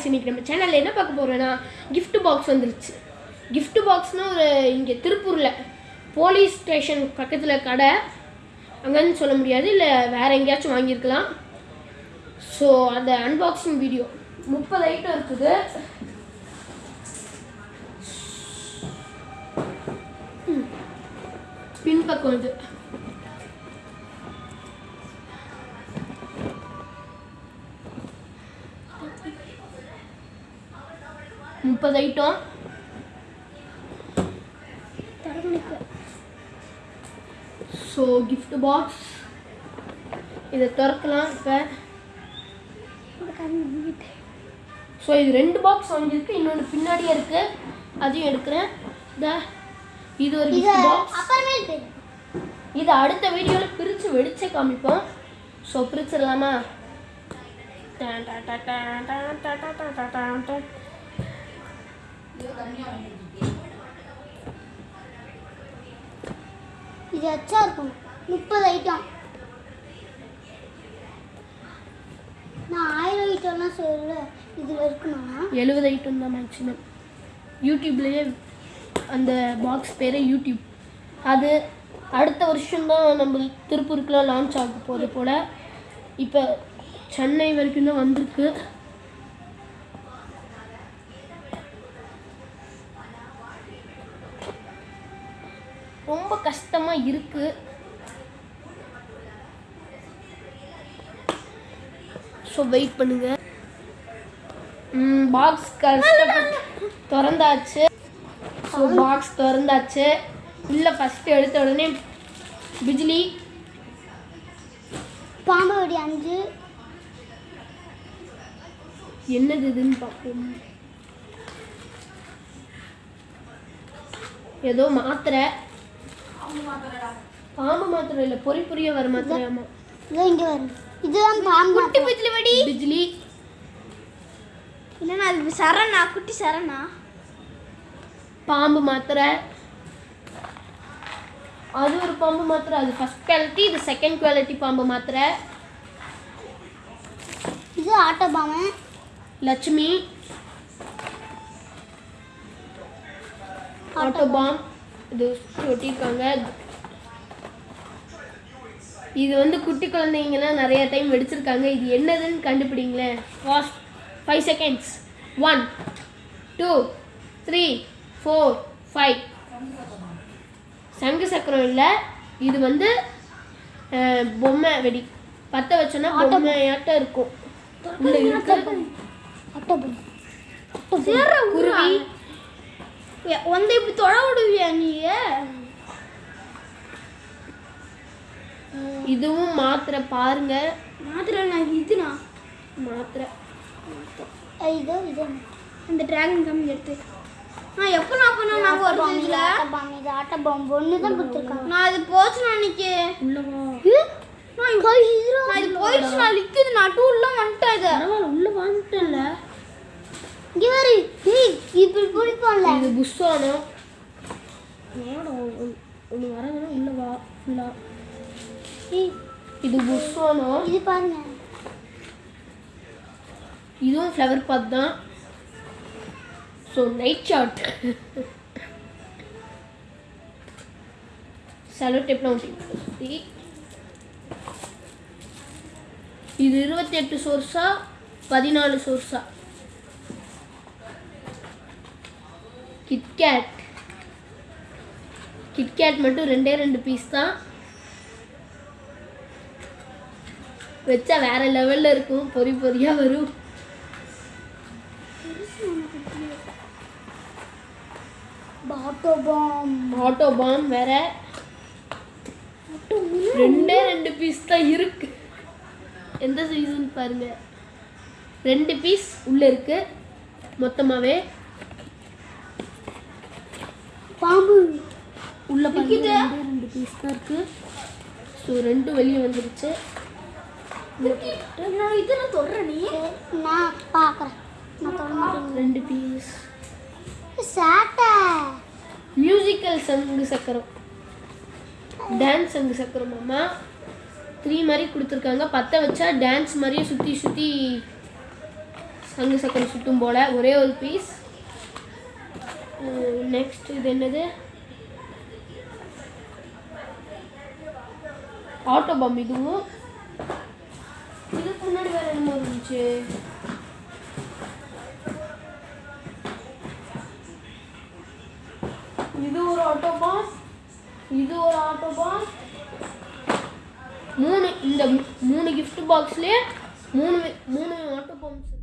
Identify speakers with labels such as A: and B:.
A: Guys இன்னைக்கு நம்ம சேனலில் என்ன பார்க்க போகிறோன்னா கிஃப்ட் பாக்ஸ் வந்துருச்சு. கிஃப்ட் பாக்ஸ்னால் ஒரு இங்கே திருப்பூரில் போலீஸ் ஸ்டேஷன் பக்கத்தில் கடை. அங்கேன்னு சொல்ல முடியாது இல்லை வேறு எங்கேயாச்சும் வாங்கியிருக்கலாம். ஸோ அந்த அன்பாக்சிங் வீடியோ முப்பது ஐட்டம் இருக்குது. பின்பக்கம் இது. முப்பது ஐட்டம் ஸோ gift பாக்ஸ் இதை திறக்கலாம் இப்போ ஸோ இது ரெண்டு பாக்ஸ் வாங்கியிருக்கு இன்னொன்று பின்னாடியே இருக்குது அதையும் எடுக்கிறேன் இந்த இது ஒரு gift பாக்ஸ் இது அடுத்த வீடியோவில் பிரித்து வெடிச்சே காமிப்போம் ஸோ பிரிச்சிடலாமா
B: இது அச்சா இருக்கும். முப்பது ஐட்டம் நான் ஆயிரம் ஐட்டம்லாம் சொல்ல இதில் இருக்கணும்னா
A: எழுபது ஐட்டம் தான் மேக்ஸிமம் யூடியூப்லேயே அந்த பாக்ஸ் பேரே யூடியூப் அது அடுத்த வருஷம்தான் நம்ம திருப்பூருக்குலாம் லான்ச் ஆக போகிறது போல். இப்போ சென்னை வரைக்கும் தான் வந்திருக்கு. ரொம்ப கஷ்டமாக இருக்குது ஸோ வெயிட் பண்ணுங்கள் பாக்ஸ் கஷ்டப்பட்டு திறந்தாச்சு. So box திறந்தாச்சு. இல்லை ஃபஸ்ட்டு எடுத்த உடனே பிஜ்லி.
B: பாம்பு வெடி அஞ்சு.
A: என்னது இதுன்னு பார்ப்போம். ஏதோ மாத்திரை. பாம்பு மாத்திரை இல்லை பொறி பொரிய வர மாத்திரை ஆமா.
B: இதோ இங்கே வரும் இதுதான் பாம்பு குட்டி பிஜிலி வெடி.
A: பிஜ்லி
B: இல்லைன்னா அது சரணா குட்டி சரணா
A: பாம்பு மாத்திரை. அது ஒரு பாம்பு மாத்திரை அது ஃபர்ஸ்ட் குவாலிட்டி இது செகண்ட் குவாலிட்டி பாம்பு மாத்திரை.
B: இது ஆட்டோ பாம்பு.
A: லட்சுமி. Auto bomb. இது ஒட்டியிருக்காங்க இது வந்து குட்டி குழந்தைங்கலாம் நிறைய டைம் வெடிச்சிருக்காங்க. இது என்னதுன்னு கண்டுபிடிங்களேன். Fast five seconds one two three four five சங்கு சக்கரம் இல்லை. இது வந்து பொம்மை வெடி. பற்ற வச்சோன்னா பொம்மையாட்டம் இருக்கும். குருவி
B: வந்து இப்படி தொட விடுவியா நீ
A: இதுவும் மாத்திரை பாருங்க.
B: மாத்திரை நான் இதுனா?
A: மாத்திரை.
B: இதோ இது. இந்த டிராகன் கம்மி எடுத்து. நான் எப்போ நான் பண்ண நான் ஒரு இதுல? இது ஆட்ட பாம்பு ஒன்று தான் கொடுத்துருக்காங்க. நான் இது போச்சு அன்னைக்கு
A: உள்ளவா?
B: நான் இது போயிடுச்சு நான் நிற்குது நான் டூர்லாம் வந்துட்டேன் இது
A: பரவாயில்ல உள்ள வந்துட்டல
B: இங்கே வரு ஏய், இப்படி பிடிப்போம்ல
A: இது புஸ்வானம் ஒன்று வரதுன்னா உள்ள வா ஃபுல்லா இது
B: இது பாருங்க.
A: இதுவும் ஃப்ளவர் பாத் தான். ஸோ நைட் ஷாட் செலோ டேப்லாம் ஒட்டி சுற்றி இது இருபத்தி எட்டு சோர்ஸா பதினாலு சோர்ஸா கிட்கேட் கிட்கேட் மட்டும் ரெண்டே ரெண்டு பீஸ் தான். வச்சா வேற லெவல்ல இருக்கும். பொறி பொறியா வரும்.
B: ஆட்டோ
A: ஆட்டோ பாம் வேற ரெண்டே ரெண்டு பீஸ் தான் இருக்கு. எந்த சைஸ்னு பாருங்க. ரெண்டு பீஸ் உள்ள இருக்கு. மொத்தமாவே
B: பாம்பு
A: உள்ள பாருங்க ரெண்டே ரெண்டு பீஸ் தான் இருக்கு. ஸோ ரெண்டும் வெளியே வந்துருச்சு.
B: நான் இது நான் தொடறேன் நீ. நான் பார்க்குறேன் நான்
A: ரெண்டு பீஸ்
B: சாட்டை.
A: மியூசிக்கல் சங்கு சக்கரம். டான்ஸ் சங்கு சக்கரம் த்ரீ மாதிரி கொடுத்துருக்காங்க. பற்ற வச்சா டான்ஸ் மாதிரியே சுற்றி சுற்றி சங்கு சக்கரம் சுட்டும் போல. ஒரே ஒரு பீஸ் நெக்ஸ்ட் இது என்னது? ஆட்டோ பம் இதுவும். இதுக்கு முன்னாடி வேற என்னமோ இருந்துச்சு. இது ஒரு ஆட்டோ பம் இது ஒரு ஆட்டோ பம் மூணு இந்த மூணு கிஃப்ட் பாக்ஸ்லயே மூணு மூணு ஆட்டோ பம்ஸ்